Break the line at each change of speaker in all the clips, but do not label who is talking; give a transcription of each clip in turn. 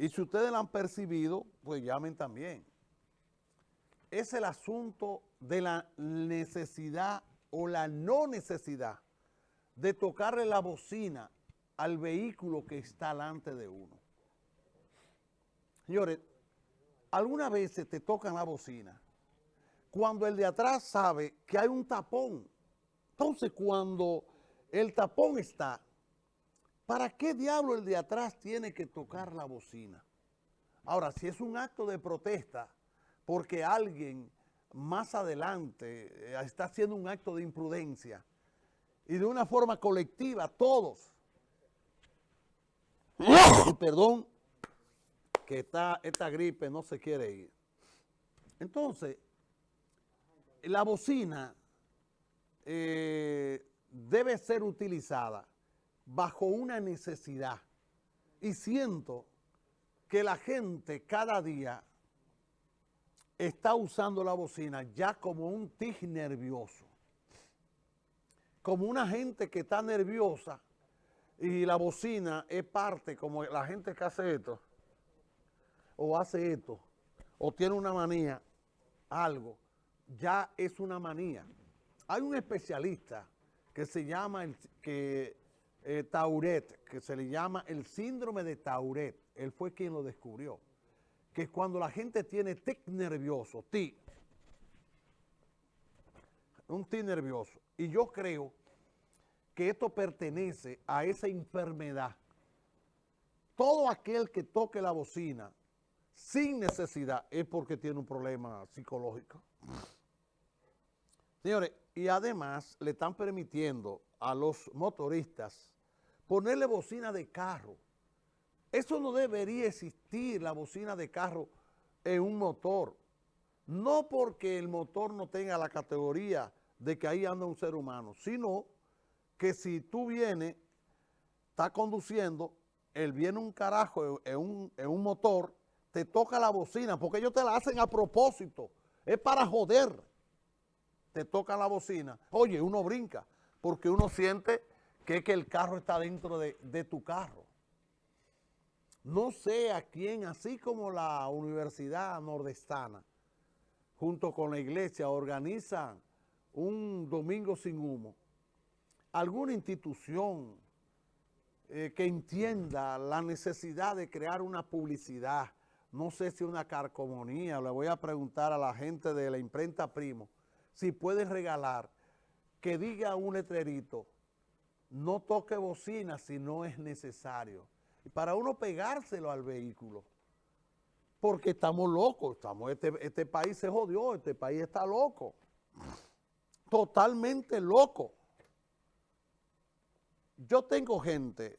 Y si ustedes la han percibido, pues llamen también. Es el asunto de la necesidad o la no necesidad de tocarle la bocina al vehículo que está delante de uno. Señores, algunas veces te tocan la bocina cuando el de atrás sabe que hay un tapón. Entonces, cuando el tapón está, ¿para qué diablo el de atrás tiene que tocar la bocina? Ahora, si es un acto de protesta porque alguien más adelante eh, está haciendo un acto de imprudencia y de una forma colectiva, todos, perdón, que esta gripe no se quiere ir. Entonces, la bocina eh, debe ser utilizada bajo una necesidad. Y siento que la gente cada día está usando la bocina ya como un tig nervioso. Como una gente que está nerviosa y la bocina es parte, como la gente que hace esto, o hace esto, o tiene una manía, algo, ya es una manía. Hay un especialista que se llama el, que, eh, Tauret, que se le llama el síndrome de Tauret. Él fue quien lo descubrió. Que es cuando la gente tiene tic nervioso, tic. Un tic nervioso. Y yo creo que esto pertenece a esa enfermedad. Todo aquel que toque la bocina sin necesidad es porque tiene un problema psicológico. Señores, y además le están permitiendo a los motoristas ponerle bocina de carro. Eso no debería existir, la bocina de carro en un motor. No porque el motor no tenga la categoría de que ahí anda un ser humano, sino que si tú vienes, estás conduciendo, él viene un carajo en un, en un motor te toca la bocina, porque ellos te la hacen a propósito, es para joder. Te toca la bocina, oye, uno brinca, porque uno siente que, que el carro está dentro de, de tu carro. No sé a quién, así como la Universidad Nordestana, junto con la iglesia, organizan un domingo sin humo, alguna institución eh, que entienda la necesidad de crear una publicidad, no sé si una carcomonía, le voy a preguntar a la gente de la imprenta Primo, si pueden regalar, que diga un letrerito, no toque bocina si no es necesario. Para uno pegárselo al vehículo, porque estamos locos, estamos, este, este país se jodió, este país está loco, totalmente loco. Yo tengo gente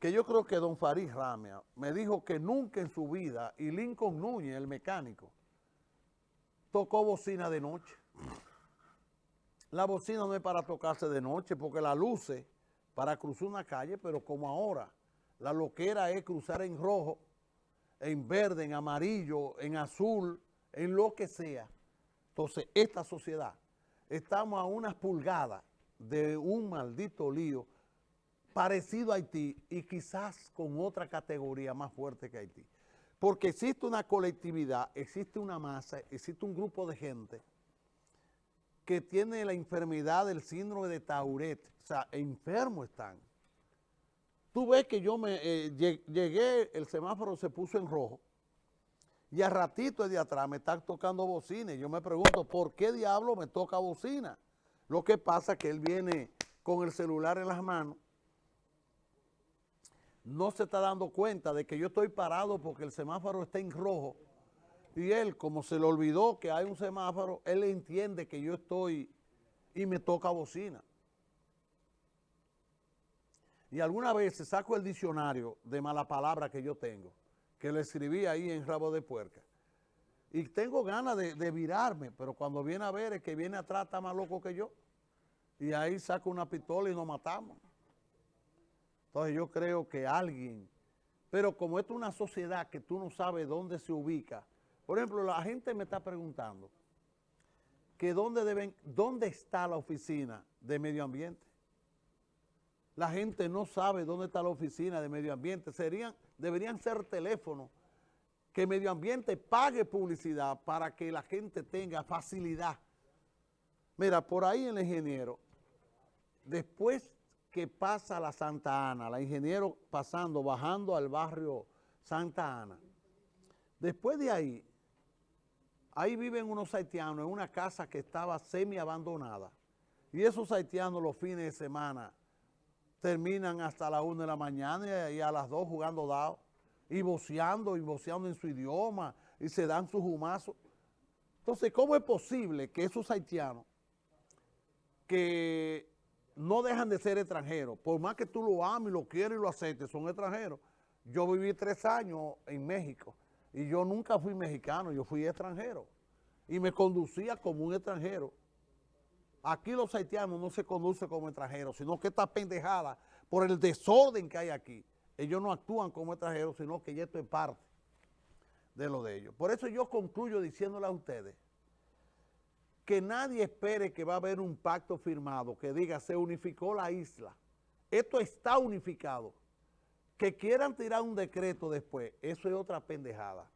que yo creo que don Farid Ramia me dijo que nunca en su vida, y Lincoln Núñez, el mecánico, tocó bocina de noche. La bocina no es para tocarse de noche porque la luce para cruzar una calle, pero como ahora la loquera es cruzar en rojo, en verde, en amarillo, en azul, en lo que sea. Entonces, esta sociedad, estamos a unas pulgadas de un maldito lío parecido a Haití y quizás con otra categoría más fuerte que Haití. Porque existe una colectividad, existe una masa, existe un grupo de gente que tiene la enfermedad del síndrome de Tauret, o sea, enfermos están. Tú ves que yo me eh, llegué, el semáforo se puso en rojo, y a ratito de atrás me están tocando bocina, y yo me pregunto, ¿por qué diablo me toca bocina? Lo que pasa es que él viene con el celular en las manos, no se está dando cuenta de que yo estoy parado porque el semáforo está en rojo y él, como se le olvidó que hay un semáforo, él entiende que yo estoy y me toca bocina. Y alguna vez saco el diccionario de mala palabra que yo tengo, que le escribí ahí en Rabo de Puerca. Y tengo ganas de, de, virarme, pero cuando viene a ver, el que viene atrás está más loco que yo. Y ahí saco una pistola y nos matamos. Entonces yo creo que alguien, pero como esto es una sociedad que tú no sabes dónde se ubica, por ejemplo, la gente me está preguntando que dónde, dónde está la oficina de medio ambiente. La gente no sabe dónde está la oficina de medio ambiente. Serían deberían ser teléfonos que Medio Ambiente pague publicidad para que la gente tenga facilidad. Mira, por ahí el ingeniero, después que pasa la Santa Ana, la ingeniero pasando, bajando al barrio Santa Ana, después de ahí, ahí viven unos haitianos en una casa que estaba semi abandonada. Y esos haitianos los fines de semana terminan hasta las 1 de la mañana y a las 2 jugando dados y voceando y voceando en su idioma y se dan sus humazos. Entonces, ¿cómo es posible que esos haitianos que no dejan de ser extranjeros, por más que tú lo ames, lo quieres y lo aceptes, son extranjeros? Yo viví tres años en México y yo nunca fui mexicano, yo fui extranjero y me conducía como un extranjero. Aquí los haitianos no se conducen como extranjeros, sino que esta pendejada, por el desorden que hay aquí, ellos no actúan como extranjeros, sino que esto es parte de lo de ellos. Por eso yo concluyo diciéndole a ustedes que nadie espere que va a haber un pacto firmado que diga se unificó la isla. Esto está unificado. Que quieran tirar un decreto después, eso es otra pendejada.